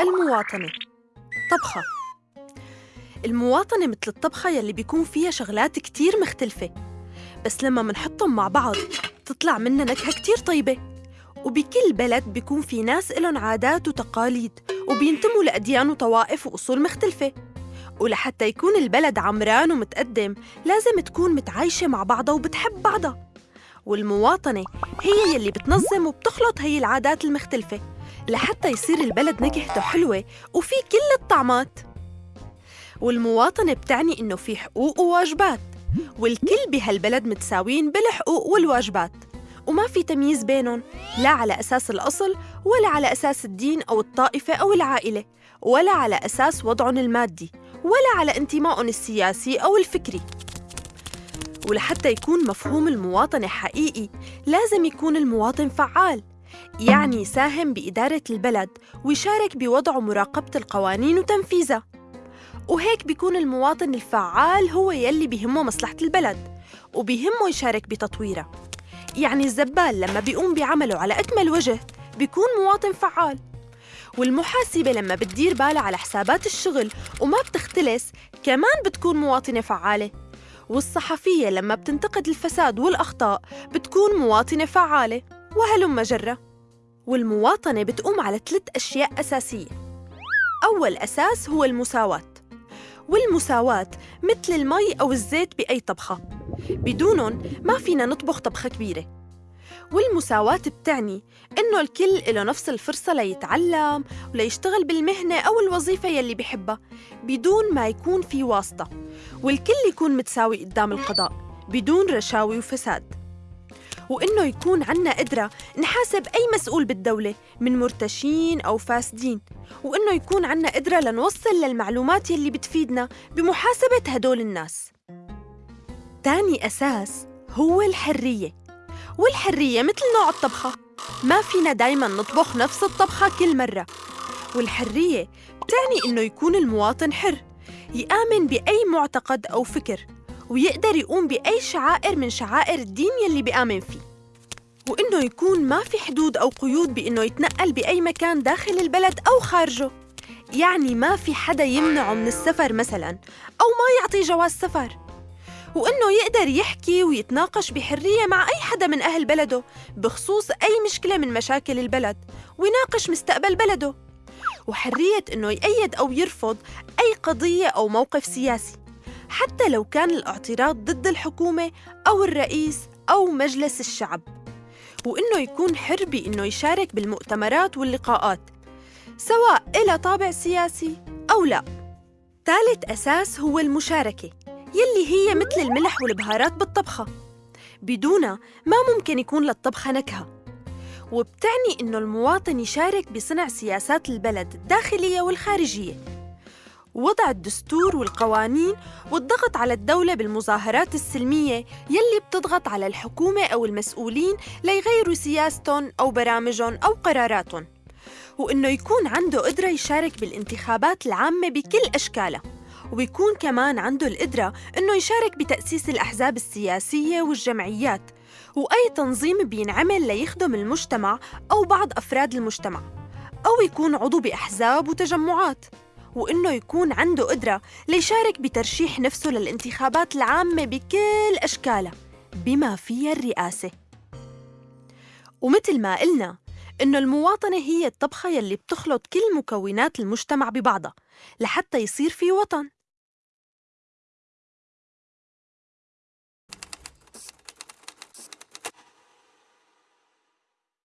المواطنة. طبخة. المواطنة مثل الطبخة يلي بيكون فيها شغلات كتير مختلفة بس لما منحطهم مع بعض تطلع منا نكهة كتير طيبة. وبكل بلد بيكون في ناس إلهم عادات وتقاليد وبينتموا لأديان وطوائف وأصول مختلفة. ولحتى يكون البلد عمران ومتقدم لازم تكون متعايشة مع بعضها وبتحب بعضها. والمواطنة هي يلي بتنظم وبتخلط هي العادات المختلفة. لحتى يصير البلد نكهته حلوة وفي كل الطعمات. والمواطنة بتعني إنه في حقوق وواجبات والكل بهالبلد متساويين بالحقوق والواجبات. وما في تمييز بينهم لا على أساس الأصل ولا على أساس الدين أو الطائفة أو العائلة ولا على أساس وضعهم المادي ولا على انتمائهم السياسي أو الفكري. ولحتى يكون مفهوم المواطنة حقيقي لازم يكون المواطن فعال. يعني يساهم بإدارة البلد ويشارك بوضع ومراقبة القوانين وتنفيذها. وهيك بيكون المواطن الفعال هو يلي بيهمه مصلحة البلد وبيهمه يشارك بتطويرها يعني الزبال لما بيقوم بعمله على أكمل وجه بيكون مواطن فعال. والمحاسبة لما بتدير بالها على حسابات الشغل وما بتختلس كمان بتكون مواطنة فعالة. والصحفية لما بتنتقد الفساد والأخطاء بتكون مواطنة فعالة. وهلم جرة. والمواطنة بتقوم على ثلاث أشياء أساسية. أول أساس هو المساواة. والمساواة مثل المي أو الزيت بأي طبخة. بدونهم ما فينا نطبخ طبخة كبيرة. والمساواة بتعني إنه الكل له نفس الفرصة ليتعلم وليشتغل بالمهنة أو الوظيفة يلي بحبها بدون ما يكون في واسطة. والكل يكون متساوي قدام القضاء بدون رشاوي وفساد. وإنه يكون عنا قدرة نحاسب أي مسؤول بالدولة من مرتشين أو فاسدين وإنه يكون عنا قدرة لنوصل للمعلومات يلي بتفيدنا بمحاسبة هدول الناس. تاني أساس هو الحرية والحرية مثل نوع الطبخة. ما فينا دايما نطبخ نفس الطبخة كل مرة. والحرية بتعني إنه يكون المواطن حر يآمن بأي معتقد أو فكر. ويقدر يقوم بأي شعائر من شعائر الدين يلي بيآمن فيه. وإنه يكون ما في حدود أو قيود بإنه يتنقل بأي مكان داخل البلد أو خارجه. يعني ما في حدا يمنعه من السفر مثلاً أو ما يعطي جواز سفر. وإنه يقدر يحكي ويتناقش بحرية مع أي حدا من أهل بلده بخصوص أي مشكلة من مشاكل البلد ويناقش مستقبل بلده. وحرية إنه يأيد أو يرفض أي قضية أو موقف سياسي. حتى لو كان الاعتراض ضد الحكومة أو الرئيس أو مجلس الشعب. وإنه يكون حر بإنه يشارك بالمؤتمرات واللقاءات سواء إلى طابع سياسي أو لا. ثالث أساس هو المشاركة يلي هي مثل الملح والبهارات بالطبخة. بدونها ما ممكن يكون للطبخة نكهة. وبتعني إنه المواطن يشارك بصنع سياسات البلد الداخلية والخارجية. وضع الدستور والقوانين والضغط على الدولة بالمظاهرات السلمية يلي بتضغط على الحكومة أو المسؤولين ليغيروا سياستهم أو برامجهم أو قراراتهم وإنه يكون عنده قدرة يشارك بالانتخابات العامة بكل أشكالها وبيكون كمان عنده القدرة إنه يشارك بتأسيس الأحزاب السياسية والجمعيات وأي تنظيم بينعمل ليخدم المجتمع أو بعض أفراد المجتمع أو يكون عضو بأحزاب وتجمعات. وإنه يكون عنده قدرة ليشارك بترشيح نفسه للانتخابات العامة بكل أشكالها بما فيها الرئاسة. ومثل ما قلنا إنه المواطنة هي الطبخة يلي بتخلط كل مكونات المجتمع ببعضها لحتى يصير في وطن.